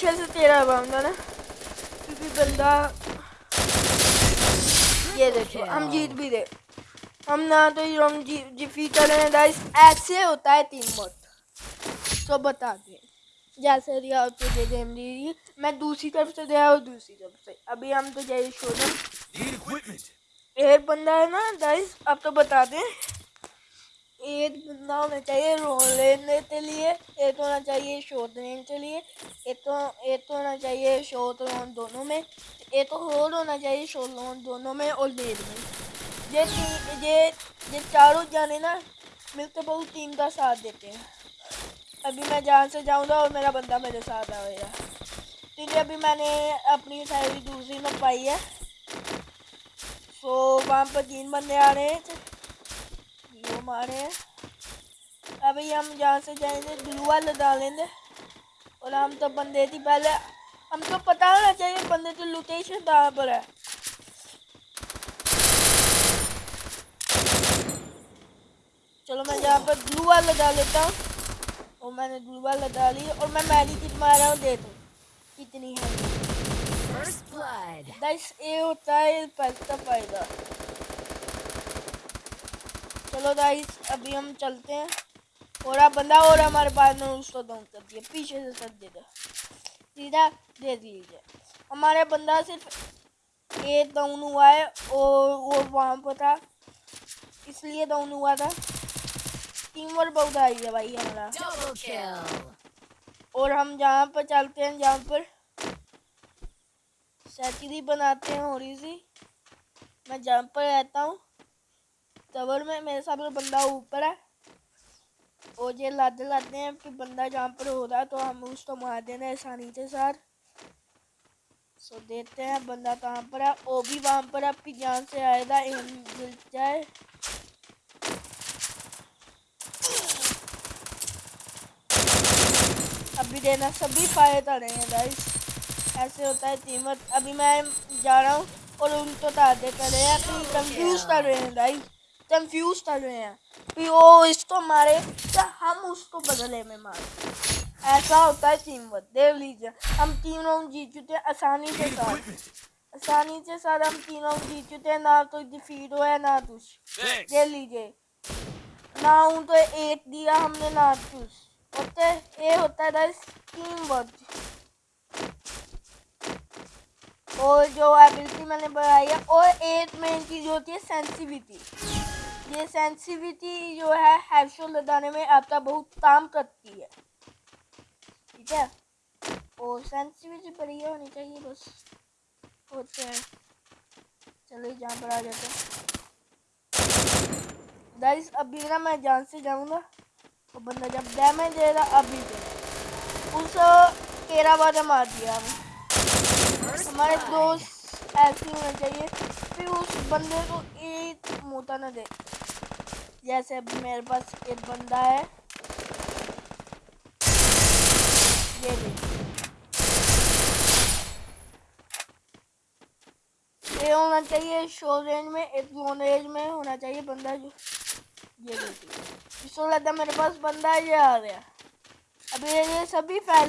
पीछे से तेरा बंदा ना क्योंकि बंदा ये देखो हम जीत भी दे हम ना तो हम जी डिफीट कर रहे हैं गाइस ऐसे होता है टीम वर्क तो बता दें जैसे दिया तो दे दे दी मैं दूसरी तरफ़ से दिया और दूसरी तरफ़ से अभी हम तो जाइए शोरूम एक बंदा है ना गाइस अब तो बता दें एक बंदा होना चाहिए रोल लेने के लिए, एक होना चाहिए शॉर्ट रेंज के लिए, एक तो एक तो होना चाहिए शॉर्ट रोन दोनों में, एक तो होल होना चाहिए शॉर्ट रोन दोनों में और लेड में। ये ये ये चारों जाने ना मिलकर बहुत टीम का साथ देते हैं। अभी मैं जहाँ से जाऊँगा और मेरा बंदा मेरे साथ आएगा। क्योंकि अभी मैंने अपनी साइड दूसरी में पाई है। सो वहाँ पर तीन बंदे आ रहे हैं। ये मारे हैं। अभी हम जहाँ से जाएँगे ग्लू वाले डालेंगे और हम तो बंदे थी पहले। हम तो पता होना चाहिए बंदे की लोकेशन कहाँ पर है। चलो मैं यहाँ पर ग्लू वाला डाल लेता हूँ। और मैंने ग्लू वाला डाली और मैं मैली किट मारा हूँ दे दो। कितनी है? दस ए होता है पैसा फ़ायदा। चलो गाइस अभी हम चलते हैं। और आप बंदा और हमारे पास में उसको डाउन कर दिया। पीछे से सर दे दो। सीधा दे दीजिए। हमारे बंदा सिर्फ़ एक डाउन हुआ है और वो वहाँ पर था। इसलिए डाउन हुआ था। टीम वर्क बहुत आई है भाई हमारा। और हम जहाँ पर चलते हैं जहाँ पर सैचरी बनाते हैं थोड़ी सी। मैं जहाँ पर रहता हूँ। कवर में, मेरे साथ बंदा ऊपर है। और ये लाते लाते हैं फिर बंदा जहाँ पर हो रहा है तो हम उसको मार देना आसानी से सर। सो देखते हैं बंदा कहाँ पर है। वो भी वहाँ पर आपकी जान से आएगा, एम मिल जाए। अभी देना, सभी फायर कर रहे हैं गाइस ऐसे होता है टीमत अभी मैं जा रहा हूँ और उनको ताजे कर रहे हैं। कंफ्यूज कर रहे हैं गाइस कंफ्यूज कर रहे हैं कि वो इसको मारे तो हम उसको बदले में मारे। ऐसा होता है टीम वर्क देख लीजिए हम तीन राउंड जीत चुके हैं आसानी के साथ आसानी से साथ हम तीन राउंड जीत चुके हैं ना तो डिफीट हुआ है ना कुछ। देख लीजिए ना हूँ तो एक दिया हमने ना कुछ। होते ये होता है टीम वर्क और जो एबिलिटी मैंने बढ़ाई है और एक मेन चीज़ होती है सेंसिटिविटी ये सेंसिटिविटी जो है हेडशॉट लगाने में आपका बहुत काम करती है। ठीक है? और सेंसिटिविटी बढ़िया होनी चाहिए बस। होते हैं। चलिए जहाँ पर आ जाते हैं। गाइस अभी ना मैं जान से जाऊँगा। तो बंदा जब डैमेज दे रहा, अभी दे। उस तेरह बार मार दिया हमें हमारे दोस्त ऐसे होने चाहिए। फिर उस बंदे को एक मोता ना दे। जैसे मेरे पास एक बंदा है। ये ये होना चाहिए शो रेंज में, एक जोन रेंज में होना चाहिए बंदा जो ये देखिए इसको लगता मेरे पास बंदा ये आ गया। अभी ये सभी फैल